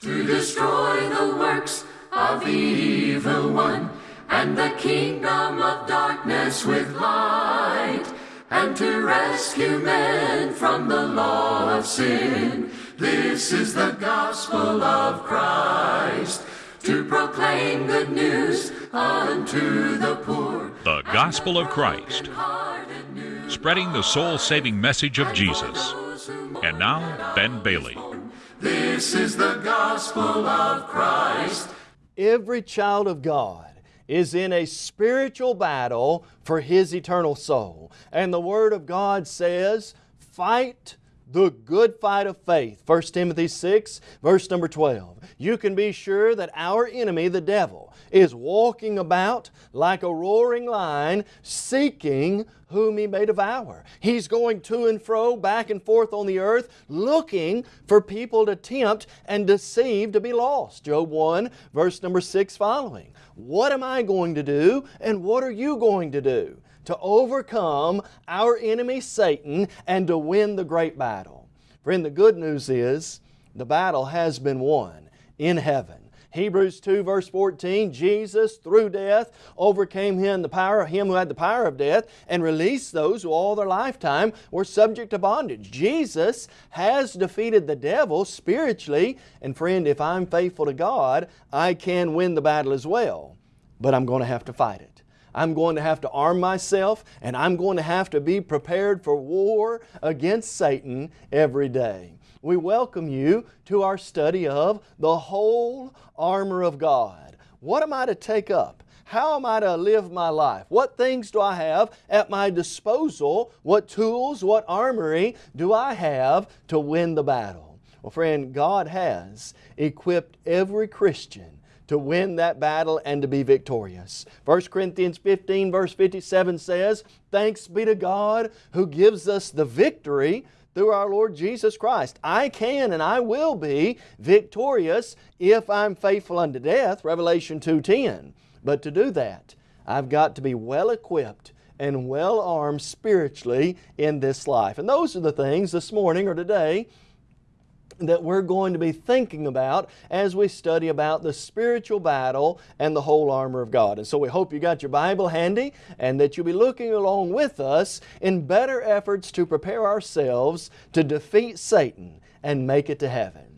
to destroy the works of the evil one and the kingdom of darkness with light and to rescue men from the law of sin. This is the gospel of Christ to proclaim good news unto the poor. The gospel of Christ, spreading the soul saving message of Jesus. And now, Ben Bailey. This is the gospel of Christ. Every child of God is in a spiritual battle for his eternal soul. And the Word of God says, fight the good fight of faith. 1 Timothy 6, verse number 12. You can be sure that our enemy, the devil, is walking about like a roaring lion seeking whom he may devour. He's going to and fro, back and forth on the earth, looking for people to tempt and deceive to be lost. Job 1, verse number 6 following. What am I going to do and what are you going to do? To overcome our enemy Satan and to win the great battle. Friend, the good news is the battle has been won in heaven. Hebrews 2 verse 14, Jesus through death overcame him, the power, him who had the power of death and released those who all their lifetime were subject to bondage. Jesus has defeated the devil spiritually and friend, if I'm faithful to God, I can win the battle as well. But I'm going to have to fight it. I'm going to have to arm myself and I'm going to have to be prepared for war against Satan every day. We welcome you to our study of the whole armor of God. What am I to take up? How am I to live my life? What things do I have at my disposal? What tools, what armory do I have to win the battle? Well friend, God has equipped every Christian to win that battle and to be victorious. 1 Corinthians 15 verse 57 says, Thanks be to God who gives us the victory through our Lord Jesus Christ. I can and I will be victorious if I'm faithful unto death, Revelation 2.10. But to do that, I've got to be well equipped and well armed spiritually in this life. And those are the things this morning or today that we're going to be thinking about as we study about the spiritual battle and the whole armor of God. And so we hope you got your Bible handy and that you'll be looking along with us in better efforts to prepare ourselves to defeat Satan and make it to heaven.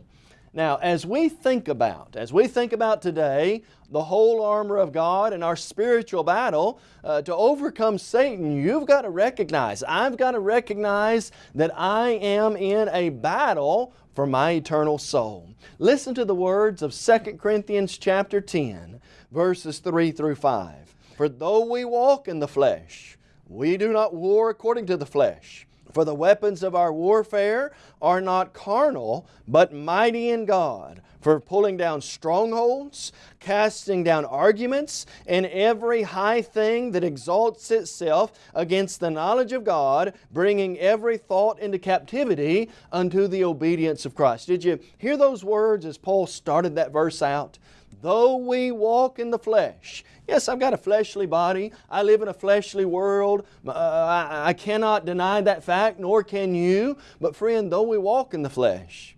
Now, as we think about, as we think about today, the whole armor of God and our spiritual battle, uh, to overcome Satan, you've got to recognize, I've got to recognize that I am in a battle for my eternal soul. Listen to the words of 2 Corinthians chapter 10, verses 3 through 5. For though we walk in the flesh, we do not war according to the flesh. For the weapons of our warfare are not carnal, but mighty in God, for pulling down strongholds, casting down arguments, and every high thing that exalts itself against the knowledge of God, bringing every thought into captivity unto the obedience of Christ. Did you hear those words as Paul started that verse out? Though we walk in the flesh. Yes, I've got a fleshly body. I live in a fleshly world. Uh, I, I cannot deny that fact, nor can you. But friend, though we walk in the flesh,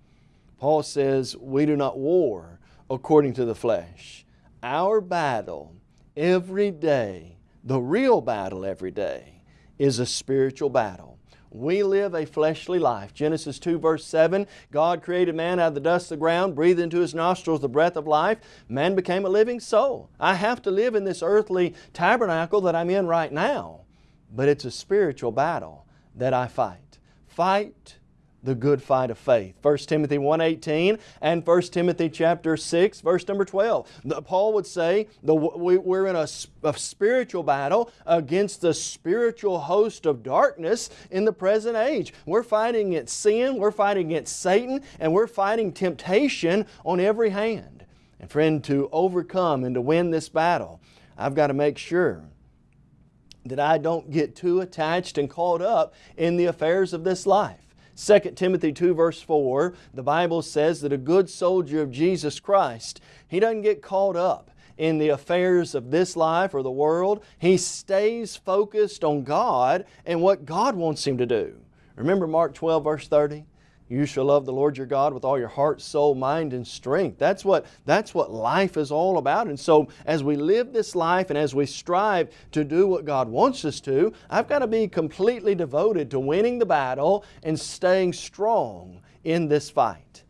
Paul says we do not war according to the flesh. Our battle every day, the real battle every day, is a spiritual battle. We live a fleshly life. Genesis 2 verse 7, God created man out of the dust of the ground, breathed into his nostrils the breath of life. Man became a living soul. I have to live in this earthly tabernacle that I'm in right now, but it's a spiritual battle that I fight. Fight the good fight of faith. 1 Timothy 1.18 and 1 Timothy chapter 6 verse number 12. Paul would say the, we, we're in a, a spiritual battle against the spiritual host of darkness in the present age. We're fighting against sin, we're fighting against Satan, and we're fighting temptation on every hand. And friend, to overcome and to win this battle, I've got to make sure that I don't get too attached and caught up in the affairs of this life. 2 Timothy 2 verse 4, the Bible says that a good soldier of Jesus Christ, he doesn't get caught up in the affairs of this life or the world. He stays focused on God and what God wants him to do. Remember Mark 12 verse 30? You shall love the Lord your God with all your heart, soul, mind, and strength. That's what, that's what life is all about. And so as we live this life and as we strive to do what God wants us to, I've got to be completely devoted to winning the battle and staying strong in this fight.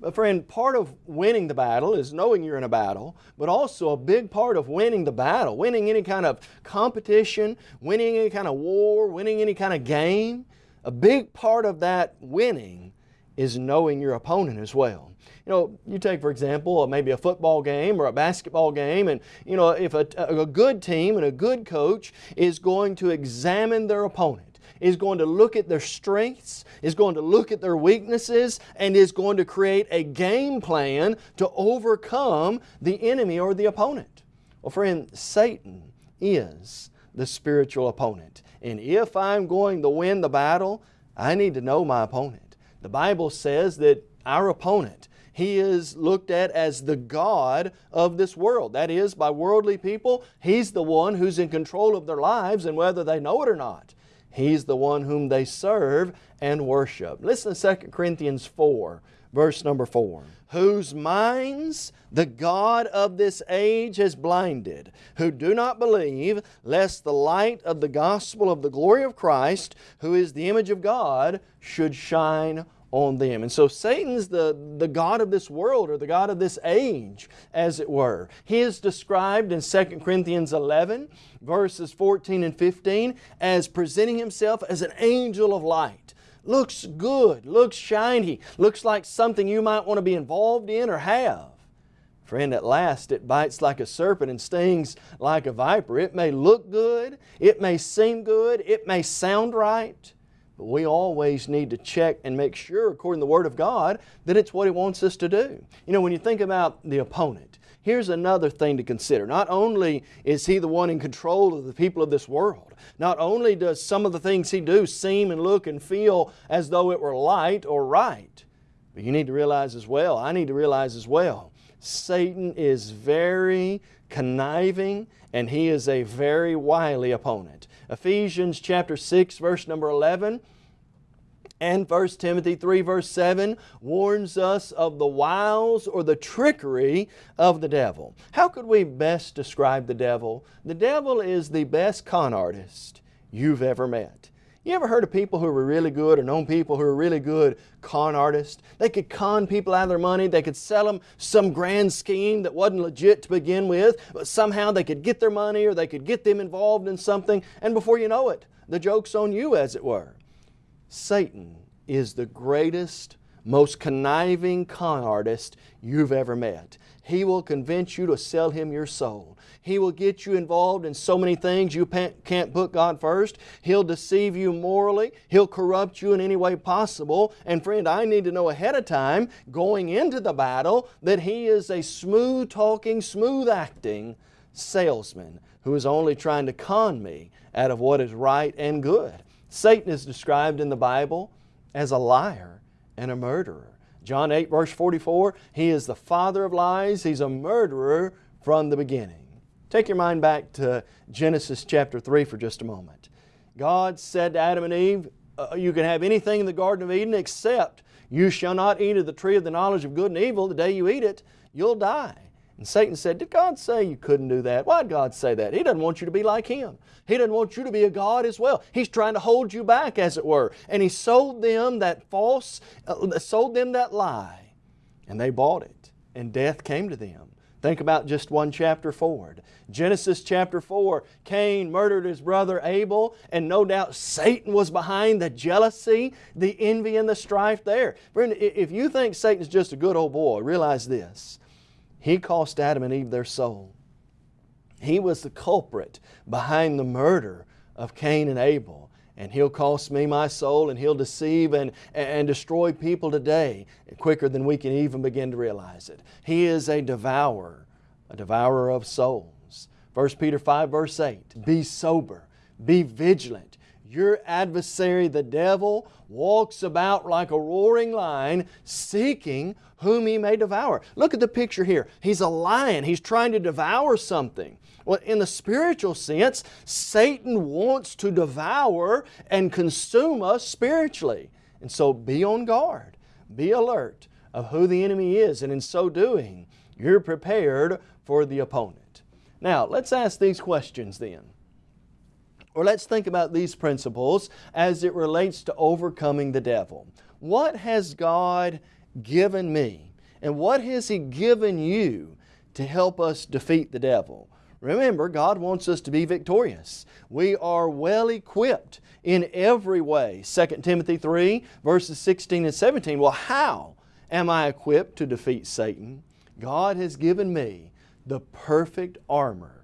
But friend, part of winning the battle is knowing you're in a battle, but also a big part of winning the battle, winning any kind of competition, winning any kind of war, winning any kind of game, a big part of that winning is knowing your opponent as well. You know, you take for example uh, maybe a football game or a basketball game and you know if a, a good team and a good coach is going to examine their opponent is going to look at their strengths, is going to look at their weaknesses, and is going to create a game plan to overcome the enemy or the opponent. Well, friend, Satan is the spiritual opponent. And if I'm going to win the battle, I need to know my opponent. The Bible says that our opponent, he is looked at as the God of this world. That is, by worldly people, He's the one who's in control of their lives and whether they know it or not. He's the one whom they serve and worship. Listen to 2 Corinthians 4, verse number 4. Whose minds the God of this age has blinded, who do not believe, lest the light of the gospel of the glory of Christ, who is the image of God, should shine on them. And so Satan's the, the God of this world or the God of this age, as it were. He is described in 2 Corinthians 11, verses 14 and 15, as presenting himself as an angel of light. Looks good, looks shiny, looks like something you might want to be involved in or have. Friend, at last it bites like a serpent and stings like a viper. It may look good, it may seem good, it may sound right, but we always need to check and make sure, according to the Word of God, that it's what He wants us to do. You know, when you think about the opponent, here's another thing to consider. Not only is he the one in control of the people of this world, not only does some of the things he do seem and look and feel as though it were light or right, but you need to realize as well, I need to realize as well, Satan is very conniving and he is a very wily opponent. Ephesians chapter 6 verse number 11 and 1 Timothy 3 verse 7 warns us of the wiles or the trickery of the devil. How could we best describe the devil? The devil is the best con artist you've ever met. You ever heard of people who were really good or known people who were really good con artists? They could con people out of their money. They could sell them some grand scheme that wasn't legit to begin with, but somehow they could get their money or they could get them involved in something and before you know it, the joke's on you as it were. Satan is the greatest, most conniving con artist you've ever met. He will convince you to sell Him your soul. He will get you involved in so many things you can't put God first. He'll deceive you morally. He'll corrupt you in any way possible. And friend, I need to know ahead of time, going into the battle, that He is a smooth talking, smooth acting salesman who is only trying to con me out of what is right and good. Satan is described in the Bible as a liar and a murderer. John 8 verse 44, he is the father of lies, he's a murderer from the beginning. Take your mind back to Genesis chapter 3 for just a moment. God said to Adam and Eve, uh, you can have anything in the Garden of Eden except you shall not eat of the tree of the knowledge of good and evil. The day you eat it, you'll die. And Satan said, Did God say you couldn't do that? Why did God say that? He doesn't want you to be like Him. He doesn't want you to be a God as well. He's trying to hold you back, as it were. And He sold them that false, uh, sold them that lie. And they bought it. And death came to them. Think about just one chapter forward. Genesis chapter 4, Cain murdered his brother Abel, and no doubt Satan was behind the jealousy, the envy, and the strife there. Friend, if you think Satan's just a good old boy, realize this. He cost Adam and Eve their soul. He was the culprit behind the murder of Cain and Abel and He'll cost me my soul and He'll deceive and, and destroy people today quicker than we can even begin to realize it. He is a devourer, a devourer of souls. 1 Peter 5 verse 8, be sober, be vigilant. Your adversary, the devil, walks about like a roaring lion, seeking whom he may devour. Look at the picture here. He's a lion. He's trying to devour something. Well, in the spiritual sense, Satan wants to devour and consume us spiritually. And so be on guard. be alert of who the enemy is, and in so doing, you're prepared for the opponent. Now, let's ask these questions then. Or let's think about these principles as it relates to overcoming the devil. What has God given me? And what has He given you to help us defeat the devil? Remember, God wants us to be victorious. We are well equipped in every way. 2 Timothy 3 verses 16 and 17. Well, how am I equipped to defeat Satan? God has given me the perfect armor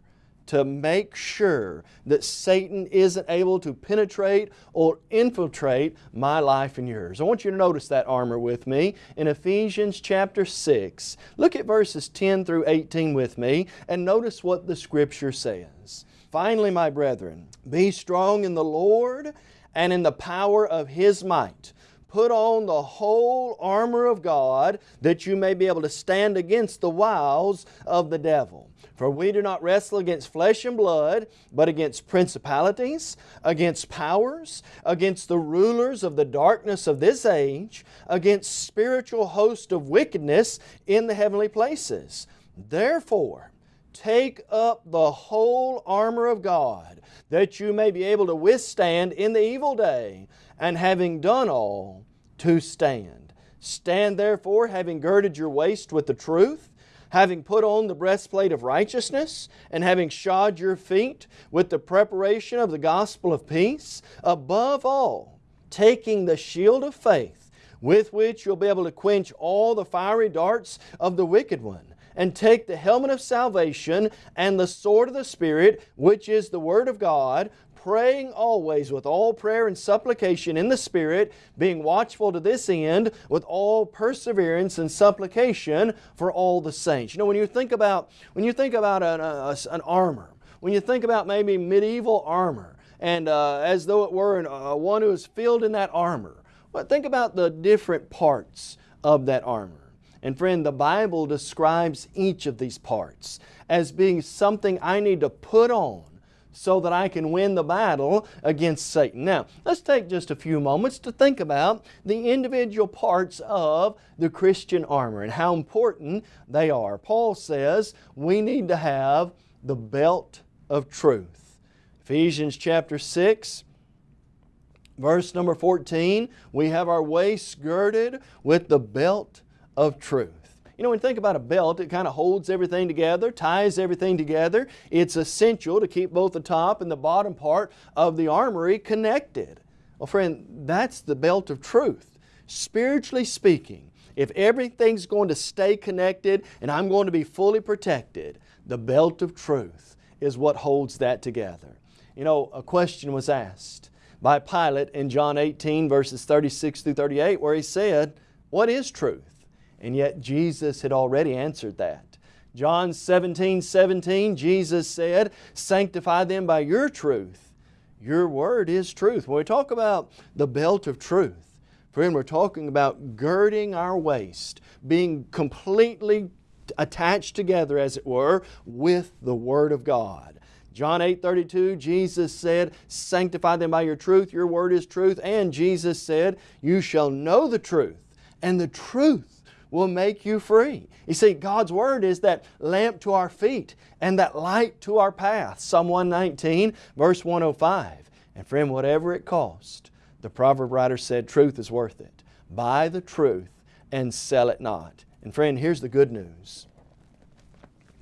to make sure that Satan isn't able to penetrate or infiltrate my life and yours. I want you to notice that armor with me in Ephesians chapter 6. Look at verses 10 through 18 with me and notice what the Scripture says. Finally, my brethren, be strong in the Lord and in the power of His might. Put on the whole armor of God that you may be able to stand against the wiles of the devil. For we do not wrestle against flesh and blood, but against principalities, against powers, against the rulers of the darkness of this age, against spiritual hosts of wickedness in the heavenly places. Therefore, take up the whole armor of God, that you may be able to withstand in the evil day, and having done all, to stand. Stand therefore, having girded your waist with the truth, having put on the breastplate of righteousness, and having shod your feet with the preparation of the gospel of peace, above all, taking the shield of faith, with which you'll be able to quench all the fiery darts of the wicked one, and take the helmet of salvation and the sword of the Spirit, which is the Word of God, praying always with all prayer and supplication in the Spirit, being watchful to this end with all perseverance and supplication for all the saints. You know, when you think about, when you think about an, a, an armor, when you think about maybe medieval armor, and uh, as though it were an, uh, one who is filled in that armor, well, think about the different parts of that armor. And friend, the Bible describes each of these parts as being something I need to put on so that I can win the battle against Satan. Now, let's take just a few moments to think about the individual parts of the Christian armor and how important they are. Paul says we need to have the belt of truth. Ephesians chapter 6, verse number 14, we have our waist girded with the belt of truth. You know, when you think about a belt, it kind of holds everything together, ties everything together. It's essential to keep both the top and the bottom part of the armory connected. Well, friend, that's the belt of truth. Spiritually speaking, if everything's going to stay connected and I'm going to be fully protected, the belt of truth is what holds that together. You know, a question was asked by Pilate in John 18 verses 36 through 38 where he said, what is truth? And yet Jesus had already answered that. John 17, 17, Jesus said, Sanctify them by your truth. Your word is truth. When we talk about the belt of truth, friend, we're talking about girding our waist, being completely attached together, as it were, with the Word of God. John 8, 32, Jesus said, Sanctify them by your truth, your word is truth. And Jesus said, You shall know the truth, and the truth will make you free. You see, God's Word is that lamp to our feet and that light to our path. Psalm 119, verse 105. And friend, whatever it cost, the proverb writer said, truth is worth it. Buy the truth and sell it not. And friend, here's the good news.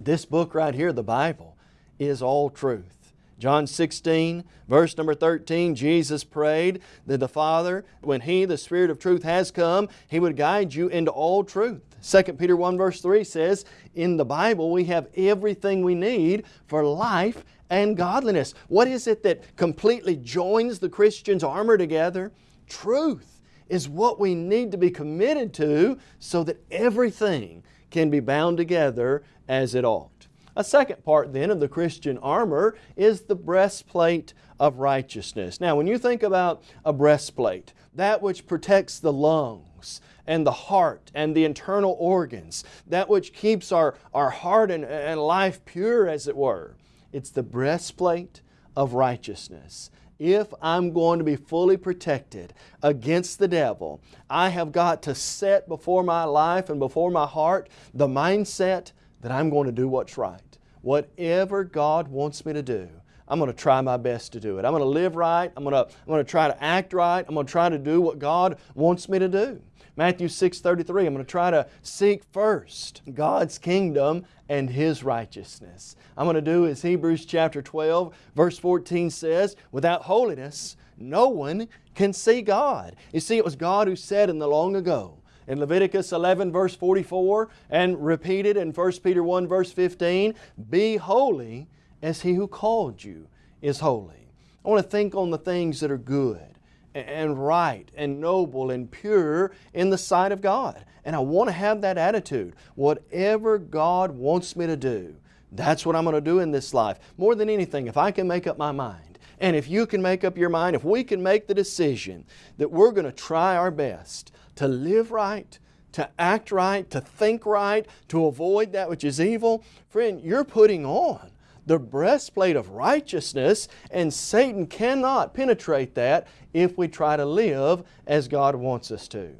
This book right here, the Bible, is all truth. John 16, verse number 13, Jesus prayed that the Father, when He, the Spirit of truth, has come, He would guide you into all truth. 2 Peter 1 verse 3 says, in the Bible we have everything we need for life and godliness. What is it that completely joins the Christian's armor together? Truth is what we need to be committed to so that everything can be bound together as it ought. A second part then of the Christian armor is the breastplate of righteousness. Now when you think about a breastplate, that which protects the lungs and the heart and the internal organs, that which keeps our, our heart and, and life pure as it were, it's the breastplate of righteousness. if I'm going to be fully protected against the devil, I have got to set before my life and before my heart the mindset that I'm going to do what's right. Whatever God wants me to do, I'm going to try my best to do it. I'm going to live right. I'm going to, I'm going to try to act right. I'm going to try to do what God wants me to do. Matthew 6:33, I'm going to try to seek first God's kingdom and His righteousness. I'm going to do as Hebrews chapter 12 verse 14 says, without holiness no one can see God. You see, it was God who said in the long ago, in Leviticus 11 verse 44 and repeated in 1 Peter 1 verse 15, Be holy as He who called you is holy. I want to think on the things that are good and right and noble and pure in the sight of God. And I want to have that attitude. Whatever God wants me to do, that's what I'm going to do in this life. More than anything, if I can make up my mind, and if you can make up your mind, if we can make the decision that we're going to try our best to live right, to act right, to think right, to avoid that which is evil, friend, you're putting on the breastplate of righteousness, and Satan cannot penetrate that if we try to live as God wants us to.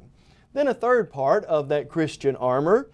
Then a third part of that Christian armor,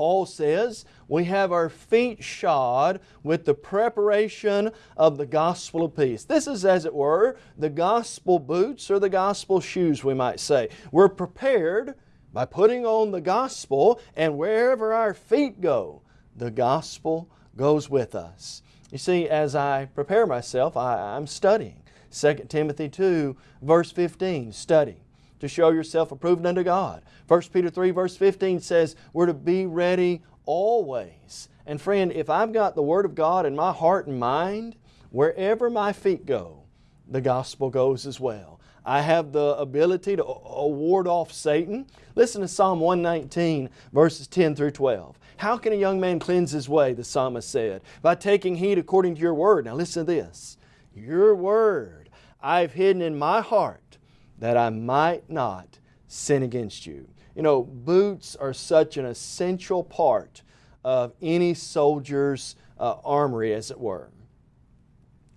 Paul says, we have our feet shod with the preparation of the gospel of peace. This is, as it were, the gospel boots or the gospel shoes, we might say. We're prepared by putting on the gospel, and wherever our feet go, the gospel goes with us. You see, as I prepare myself, I, am studying. 2 Timothy 2, verse 15, study to show yourself approved unto God. 1 Peter 3, verse 15 says, we're to be ready always. And friend, if I've got the Word of God in my heart and mind, wherever my feet go, the gospel goes as well. I have the ability to ward off Satan. Listen to Psalm 119, verses 10 through 12. How can a young man cleanse his way, the psalmist said? By taking heed according to your word. Now listen to this. Your word I've hidden in my heart that I might not sin against you. You know, boots are such an essential part of any soldier's uh, armory, as it were.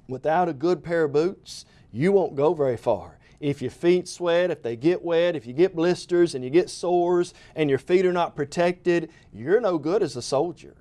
Without a good pair of boots, you won't go very far if your feet sweat, if they get wet, if you get blisters and you get sores and your feet are not protected, you're no good as a soldier.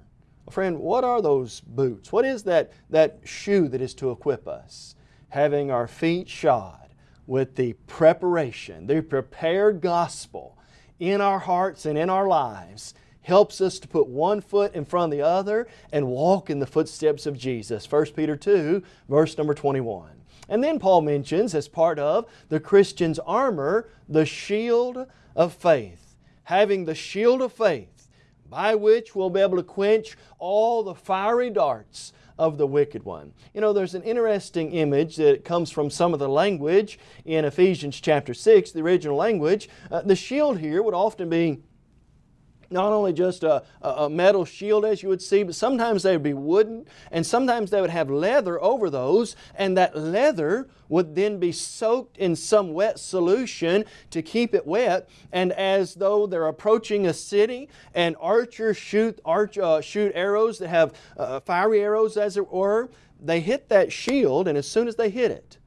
Friend, what are those boots? What is that, that shoe that is to equip us? Having our feet shod with the preparation, the prepared gospel in our hearts and in our lives helps us to put one foot in front of the other and walk in the footsteps of Jesus. 1 Peter 2, verse number 21. And then Paul mentions, as part of the Christian's armor, the shield of faith. Having the shield of faith, by which we'll be able to quench all the fiery darts of the wicked one. You know, there's an interesting image that comes from some of the language in Ephesians chapter 6, the original language. Uh, the shield here would often be not only just a, a, metal shield as you would see, but sometimes they would be wooden and sometimes they would have leather over those and that leather would then be soaked in some wet solution to keep it wet and as though they're approaching a city and archers shoot, arch, uh, shoot arrows that have uh, fiery arrows as it were, they hit that shield and as soon as they hit it,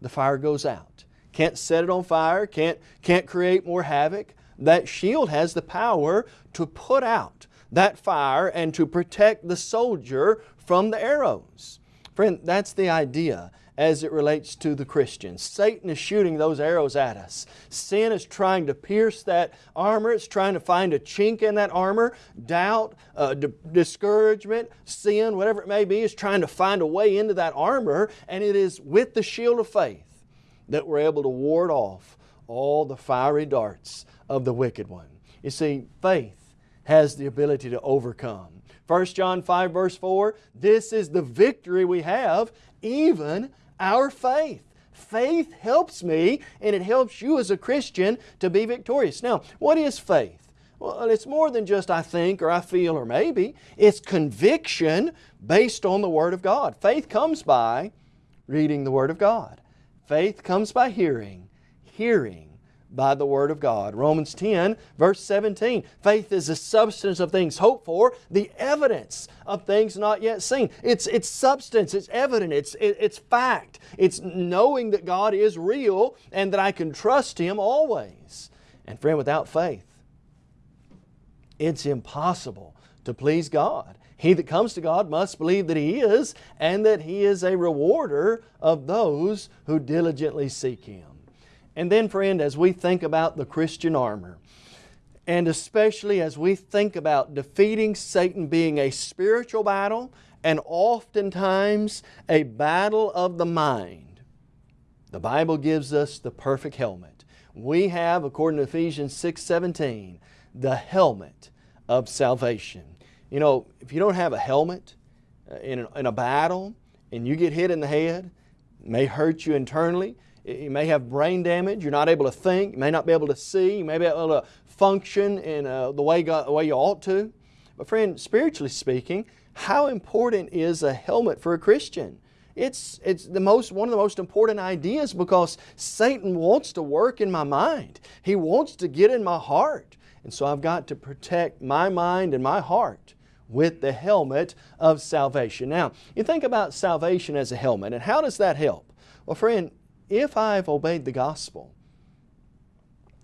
the fire goes out. Can't set it on fire, can't, can't create more havoc that shield has the power to put out that fire and to protect the soldier from the arrows. Friend, that's the idea as it relates to the Christians. Satan is shooting those arrows at us. Sin is trying to pierce that armor. It's trying to find a chink in that armor. Doubt, uh, discouragement, sin, whatever it may be, is trying to find a way into that armor. And it is with the shield of faith that we're able to ward off all the fiery darts of the wicked one. You see, faith has the ability to overcome. 1 John 5 verse 4, this is the victory we have, even our faith. Faith helps me and it helps you as a Christian to be victorious. Now, what is faith? Well, it's more than just I think or I feel or maybe. It's conviction based on the Word of God. Faith comes by reading the Word of God. Faith comes by hearing, hearing by the Word of God. Romans 10, verse 17. Faith is the substance of things hoped for, the evidence of things not yet seen. It's, it's substance, it's evident, it's, it, it's fact. It's knowing that God is real and that I can trust Him always. And friend, without faith, it's impossible to please God. He that comes to God must believe that He is and that He is a rewarder of those who diligently seek Him. And then, friend, as we think about the Christian armor, and especially as we think about defeating Satan being a spiritual battle and oftentimes a battle of the mind, the Bible gives us the perfect helmet. We have, according to Ephesians 6 17, the helmet of salvation. You know, if you don't have a helmet uh, in a, in a battle and you get hit in the head, it may hurt you internally. You may have brain damage. You're not able to think. You may not be able to see. You may be able to function in uh, the, way God, the way you ought to. But friend, spiritually speaking, how important is a helmet for a Christian? It's, it's the most, one of the most important ideas because Satan wants to work in my mind. He wants to get in my heart. And so I've got to protect my mind and my heart with the helmet of salvation. Now, you think about salvation as a helmet, and how does that help? Well, friend, if I've obeyed the gospel,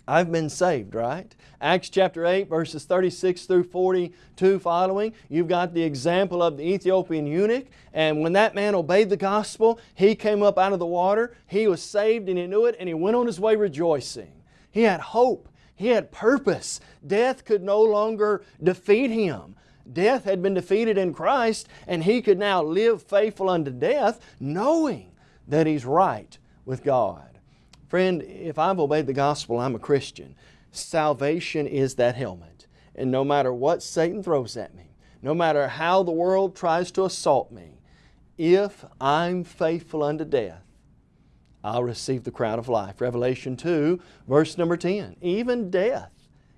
I've been saved, right? Acts chapter 8, verses 36 through 42 following, you've got the example of the Ethiopian eunuch, and when that man obeyed the gospel, he came up out of the water, he was saved and he knew it, and he went on his way rejoicing. He had hope, he had purpose. Death could no longer defeat him. Death had been defeated in Christ and he could now live faithful unto death knowing that he's right with God. Friend, if I've obeyed the gospel, I'm a Christian. Salvation is that helmet. And no matter what Satan throws at me, no matter how the world tries to assault me, if I'm faithful unto death, I'll receive the crown of life. Revelation 2, verse number 10. Even death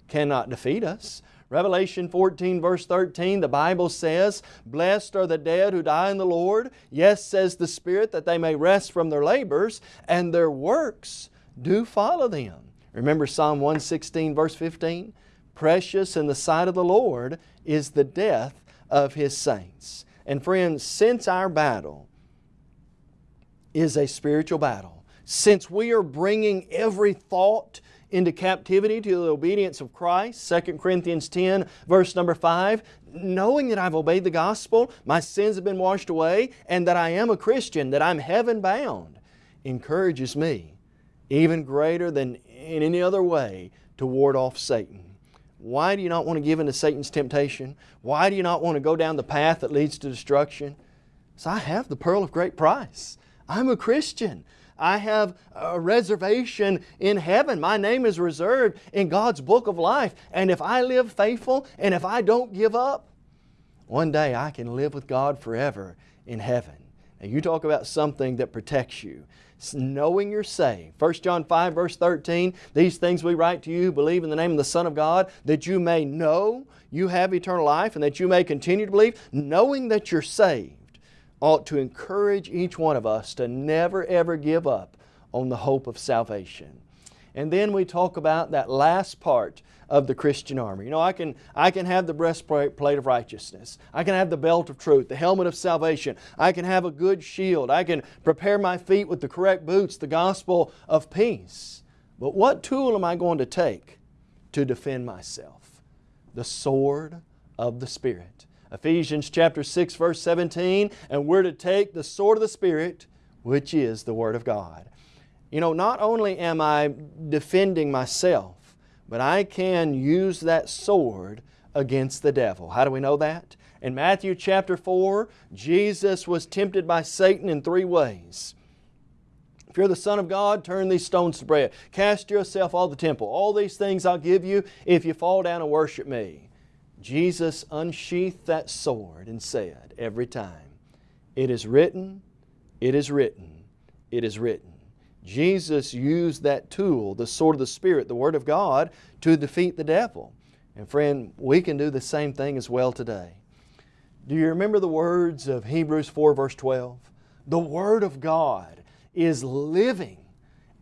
cannot defeat us. Revelation 14 verse 13, the Bible says, Blessed are the dead who die in the Lord. Yes, says the Spirit, that they may rest from their labors, and their works do follow them. Remember Psalm 116 verse 15? Precious in the sight of the Lord is the death of His saints. And friends, since our battle is a spiritual battle, since we are bringing every thought into captivity to the obedience of Christ, 2 Corinthians 10 verse number 5, knowing that I've obeyed the gospel, my sins have been washed away, and that I am a Christian, that I'm heaven bound, encourages me even greater than in any other way to ward off Satan. Why do you not want to give in to Satan's temptation? Why do you not want to go down the path that leads to destruction? So I have the pearl of great price. I'm a Christian. I have a reservation in heaven. My name is reserved in God's book of life. And if I live faithful and if I don't give up, one day I can live with God forever in heaven. Now you talk about something that protects you. It's knowing you're saved. 1 John 5 verse 13, these things we write to you, believe in the name of the Son of God, that you may know you have eternal life and that you may continue to believe, knowing that you're saved ought to encourage each one of us to never ever give up on the hope of salvation. And then we talk about that last part of the Christian armor. You know, I can, I can have the breastplate of righteousness. I can have the belt of truth, the helmet of salvation. I can have a good shield. I can prepare my feet with the correct boots, the gospel of peace. But what tool am I going to take to defend myself? The sword of the Spirit. Ephesians chapter 6 verse 17, and we're to take the sword of the Spirit, which is the Word of God. You know, not only am I defending myself, but I can use that sword against the devil. How do we know that? In Matthew chapter 4, Jesus was tempted by Satan in three ways. If you're the Son of God, turn these stones to bread. Cast yourself all the temple. All these things I'll give you if you fall down and worship me. Jesus unsheathed that sword and said every time, It is written, it is written, it is written. Jesus used that tool, the sword of the Spirit, the Word of God, to defeat the devil. And friend, we can do the same thing as well today. Do you remember the words of Hebrews 4 verse 12? The Word of God is living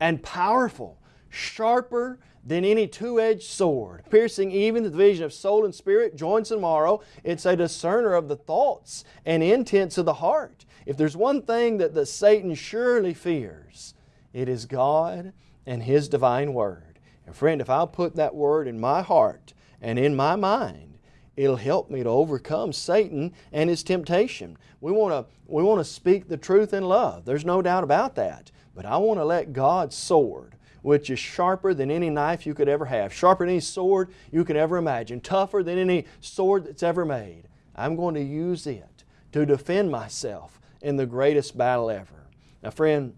and powerful sharper than any two edged sword, piercing even the division of soul and spirit, joints and marrow. It's a discerner of the thoughts and intents of the heart. If there's one thing that the Satan surely fears, it is God and His divine Word. And friend, if I'll put that Word in my heart and in my mind, it'll help me to overcome Satan and his temptation. We want to we want to speak the truth in love. There's no doubt about that. But I want to let God's sword which is sharper than any knife you could ever have, sharper than any sword you could ever imagine, tougher than any sword that's ever made. I'm going to use it to defend myself in the greatest battle ever. Now friend,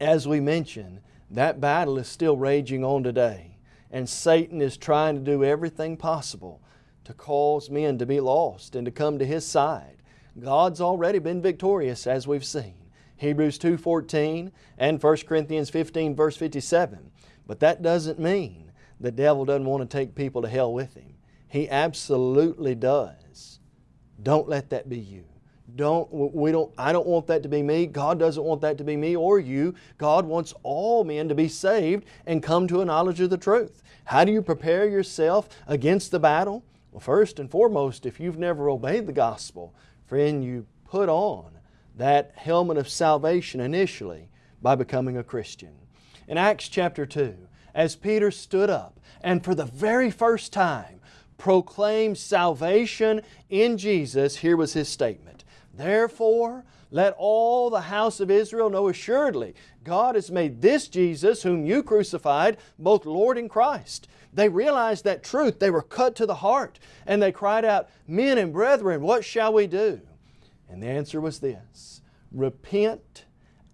as we mentioned, that battle is still raging on today. And Satan is trying to do everything possible to cause men to be lost and to come to his side. God's already been victorious as we've seen. Hebrews 2.14 and 1 Corinthians 15 verse 57. But that doesn't mean the devil doesn't want to take people to hell with him. He absolutely does. Don't let that be you. Don't, we don't, I don't want that to be me. God doesn't want that to be me or you. God wants all men to be saved and come to a knowledge of the truth. How do you prepare yourself against the battle? Well, first and foremost, if you've never obeyed the gospel, friend, you put on that helmet of salvation initially by becoming a Christian. In Acts chapter 2, as Peter stood up and for the very first time proclaimed salvation in Jesus, here was his statement. Therefore, let all the house of Israel know assuredly, God has made this Jesus, whom you crucified, both Lord and Christ. They realized that truth. They were cut to the heart. And they cried out, Men and brethren, what shall we do? And the answer was this Repent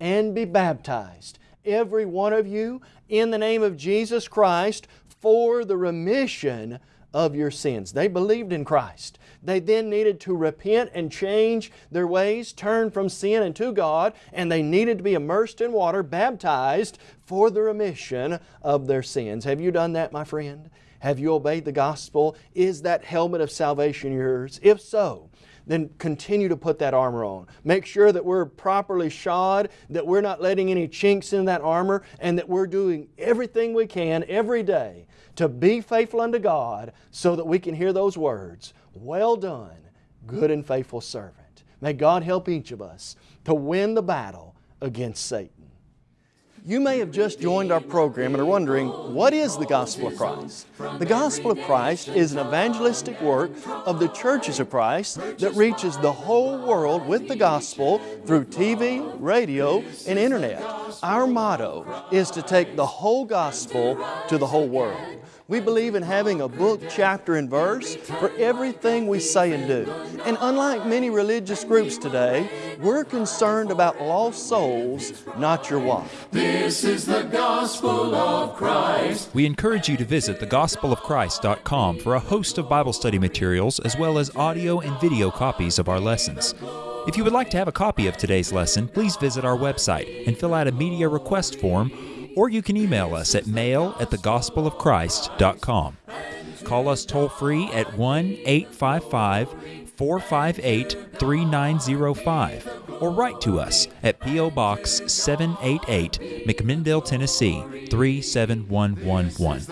and be baptized, every one of you, in the name of Jesus Christ for the remission of your sins. They believed in Christ. They then needed to repent and change their ways, turn from sin and to God, and they needed to be immersed in water, baptized for the remission of their sins. Have you done that, my friend? Have you obeyed the gospel? Is that helmet of salvation yours? If so, then continue to put that armor on. Make sure that we're properly shod, that we're not letting any chinks in that armor, and that we're doing everything we can every day to be faithful unto God so that we can hear those words, Well done, good and faithful servant. May God help each of us to win the battle against Satan. You may have just joined our program and are wondering, what is the Gospel of Christ? The Gospel of Christ is an evangelistic work of the churches of Christ that reaches the whole world with the Gospel through TV, radio, and Internet. Our motto is to take the whole Gospel to the whole world. We believe in having a book, chapter, and verse for everything we say and do. And unlike many religious groups today, we're concerned about lost souls, not your wife. This is the gospel of Christ. We encourage you to visit thegospelofchrist.com for a host of Bible study materials as well as audio and video copies of our lessons. If you would like to have a copy of today's lesson, please visit our website and fill out a media request form or you can email us at mail at thegospelofchrist.com. Call us toll free at 1 855 458 3905 or write to us at P.O. Box 788, McMinnville, Tennessee 37111.